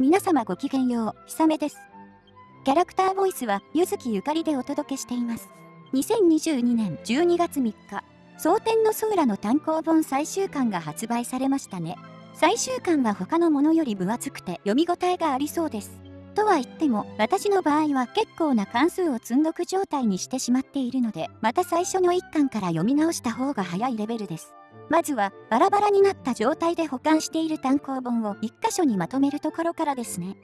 皆様ごきげんよう、ひさめです。キャラクターボイスは、ゆずきゆかりでお届けしています。2022年12月3日、蒼天のソーラの単行本最終巻が発売されましたね。最終巻は他のものより分厚くて読み応えがありそうです。とは言っても、私の場合は結構な関数を積んどく状態にしてしまっているので、また最初の1巻から読み直した方が早いレベルです。まずは、バラバラになった状態で保管している単行本を1箇所にまとめるところからですね。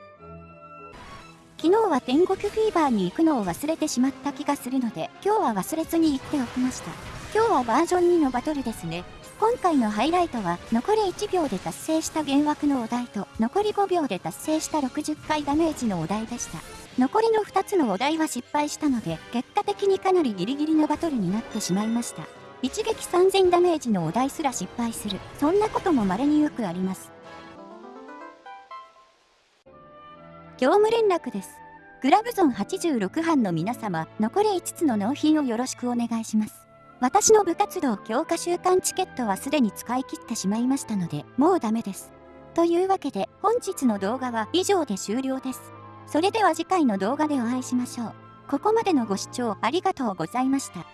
昨日は天国フィーバーに行くのを忘れてしまった気がするので、今日は忘れずに行っておきました。今日はバージョン2のバトルですね。今回のハイライトは、残り1秒で達成した幻惑のお題と、残り5秒で達成した60回ダメージのお題でした。残りの2つのお題は失敗したので、結果的にかなりギリギリのバトルになってしまいました。一撃3000ダメージのお題すら失敗する。そんなことも稀によくあります。業務連絡です。グラブゾン86班の皆様、残り5つの納品をよろしくお願いします。私の部活動強化週間チケットはすでに使い切ってしまいましたので、もうダメです。というわけで、本日の動画は以上で終了です。それでは次回の動画でお会いしましょう。ここまでのご視聴ありがとうございました。